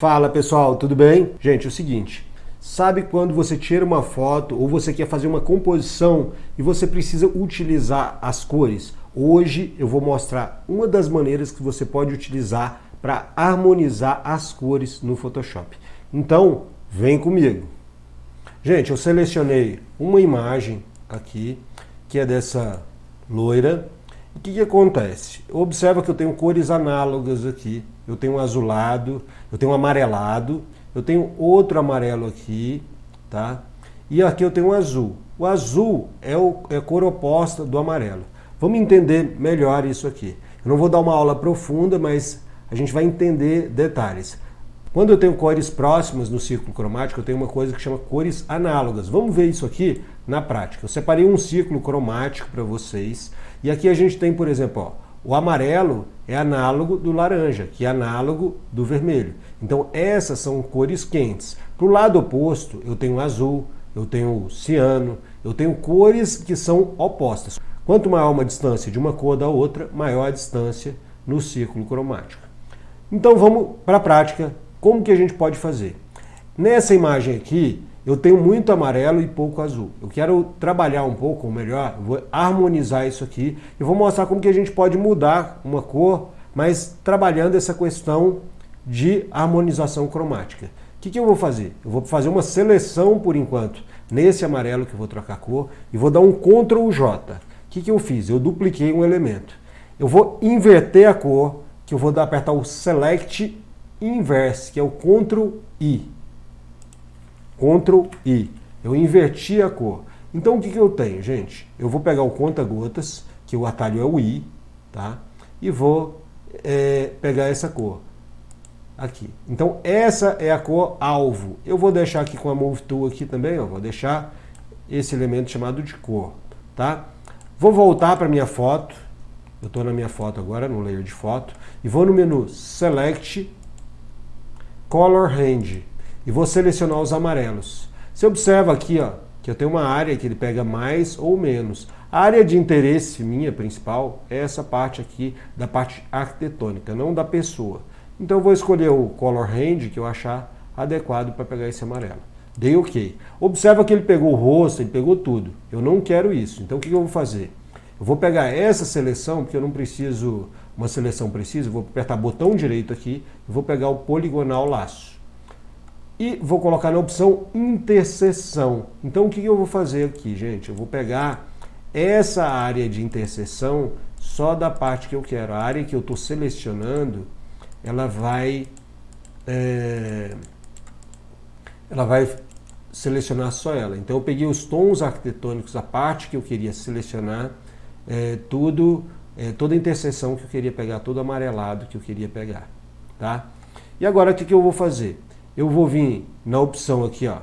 Fala pessoal, tudo bem? Gente, é o seguinte, sabe quando você tira uma foto ou você quer fazer uma composição e você precisa utilizar as cores? Hoje eu vou mostrar uma das maneiras que você pode utilizar para harmonizar as cores no Photoshop. Então, vem comigo. Gente, eu selecionei uma imagem aqui, que é dessa loira. O que, que acontece? Observa que eu tenho cores análogas aqui eu tenho um azulado, eu tenho um amarelado, eu tenho outro amarelo aqui, tá? E aqui eu tenho um azul. O azul é, o, é a cor oposta do amarelo. Vamos entender melhor isso aqui. Eu não vou dar uma aula profunda, mas a gente vai entender detalhes. Quando eu tenho cores próximas no círculo cromático, eu tenho uma coisa que chama cores análogas. Vamos ver isso aqui na prática. Eu separei um círculo cromático para vocês. E aqui a gente tem, por exemplo, ó, o amarelo é análogo do laranja, que é análogo do vermelho. Então essas são cores quentes. Para o lado oposto, eu tenho azul, eu tenho ciano, eu tenho cores que são opostas. Quanto maior uma distância de uma cor da outra, maior a distância no círculo cromático. Então vamos para a prática. Como que a gente pode fazer? Nessa imagem aqui, eu tenho muito amarelo e pouco azul. Eu quero trabalhar um pouco melhor, vou harmonizar isso aqui e vou mostrar como que a gente pode mudar uma cor, mas trabalhando essa questão de harmonização cromática. O que, que eu vou fazer? Eu vou fazer uma seleção por enquanto nesse amarelo que eu vou trocar cor e vou dar um Ctrl J. O que, que eu fiz? Eu dupliquei um elemento. Eu vou inverter a cor, que eu vou dar, apertar o Select Inverse, que é o Ctrl I. Ctrl I. Eu inverti a cor. Então o que, que eu tenho, gente? Eu vou pegar o conta-gotas, que o atalho é o I, tá? E vou é, pegar essa cor. Aqui. Então essa é a cor alvo. Eu vou deixar aqui com a Move Tool aqui também, ó, vou deixar esse elemento chamado de cor, tá? Vou voltar para minha foto. Eu estou na minha foto agora, no layer de foto. E vou no menu Select Color Range e vou selecionar os amarelos. Você observa aqui ó, que eu tenho uma área que ele pega mais ou menos. A área de interesse minha principal é essa parte aqui da parte arquitetônica, não da pessoa. Então eu vou escolher o Color Range que eu achar adequado para pegar esse amarelo. Dei OK. Observa que ele pegou o rosto, ele pegou tudo. Eu não quero isso. Então o que eu vou fazer? Eu vou pegar essa seleção, porque eu não preciso uma seleção precisa, vou apertar botão direito aqui vou pegar o poligonal laço e vou colocar na opção interseção. Então o que eu vou fazer aqui, gente? Eu vou pegar essa área de interseção só da parte que eu quero. A área que eu estou selecionando, ela vai, é, ela vai selecionar só ela. Então eu peguei os tons arquitetônicos, a parte que eu queria selecionar, é, tudo, é, toda a interseção que eu queria pegar, todo amarelado que eu queria pegar. Tá? E agora o que, que eu vou fazer? eu vou vir na opção aqui, ó,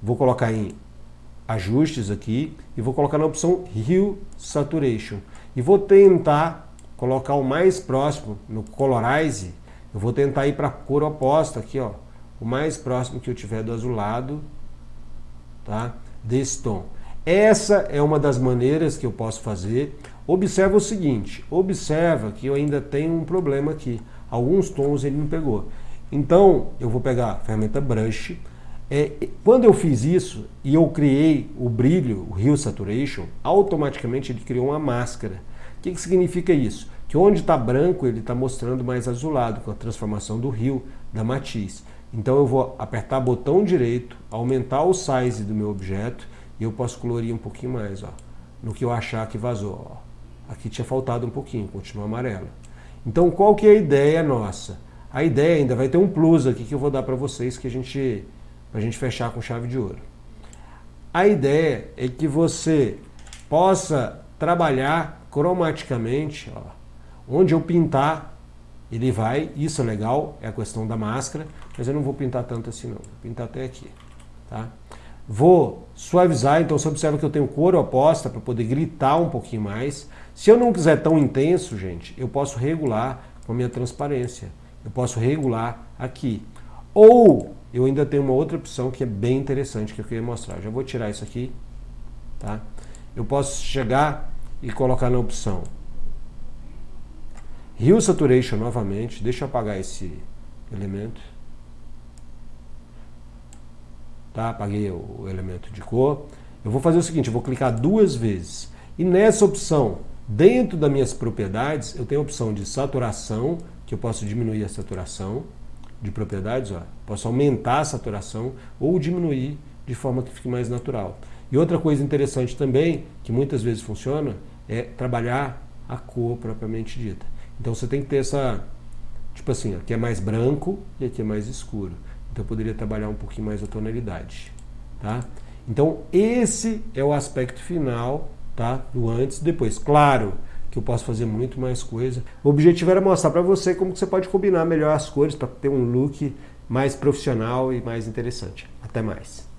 vou colocar em ajustes aqui e vou colocar na opção Hue Saturation e vou tentar colocar o mais próximo no Colorize, eu vou tentar ir para a cor oposta aqui, ó, o mais próximo que eu tiver do azulado, tá? Desse tom. Essa é uma das maneiras que eu posso fazer. Observa o seguinte, observa que eu ainda tenho um problema aqui. Alguns tons ele não pegou. Então, eu vou pegar a ferramenta Brush. É, quando eu fiz isso e eu criei o brilho, o Hue Saturation, automaticamente ele criou uma máscara. O que, que significa isso? Que onde está branco, ele está mostrando mais azulado, com a transformação do rio, da matiz. Então eu vou apertar botão direito, aumentar o size do meu objeto e eu posso colorir um pouquinho mais, ó, no que eu achar que vazou. Ó. Aqui tinha faltado um pouquinho, continua amarelo. Então qual que é a ideia nossa? A ideia ainda vai ter um plus aqui que eu vou dar para vocês que a gente a gente fechar com chave de ouro. A ideia é que você possa trabalhar cromaticamente, ó, onde eu pintar, ele vai, isso é legal, é a questão da máscara, mas eu não vou pintar tanto assim não, vou pintar até aqui, tá? Vou suavizar, então você observa que eu tenho cor oposta para poder gritar um pouquinho mais. Se eu não quiser tão intenso, gente, eu posso regular com a minha transparência. Eu posso regular aqui. Ou eu ainda tenho uma outra opção que é bem interessante que eu queria mostrar. já vou tirar isso aqui. Tá? Eu posso chegar e colocar na opção Hue Saturation novamente. Deixa eu apagar esse, elemento. Tá? Apaguei o elemento de cor. Eu vou fazer o seguinte, eu vou clicar duas vezes. E nessa opção, dentro das minhas propriedades, eu tenho a opção de saturação, que eu posso diminuir a saturação de propriedades, ó. posso aumentar a saturação ou diminuir de forma que fique mais natural. E outra coisa interessante também, que muitas vezes funciona, é trabalhar a cor propriamente dita. Então você tem que ter essa, tipo assim, aqui é mais branco e aqui é mais escuro. Então eu poderia trabalhar um pouquinho mais a tonalidade, tá? Então esse é o aspecto final, tá? Do antes e depois. Claro que eu posso fazer muito mais coisa. O objetivo era mostrar para você como que você pode combinar melhor as cores para ter um look mais profissional e mais interessante. Até mais.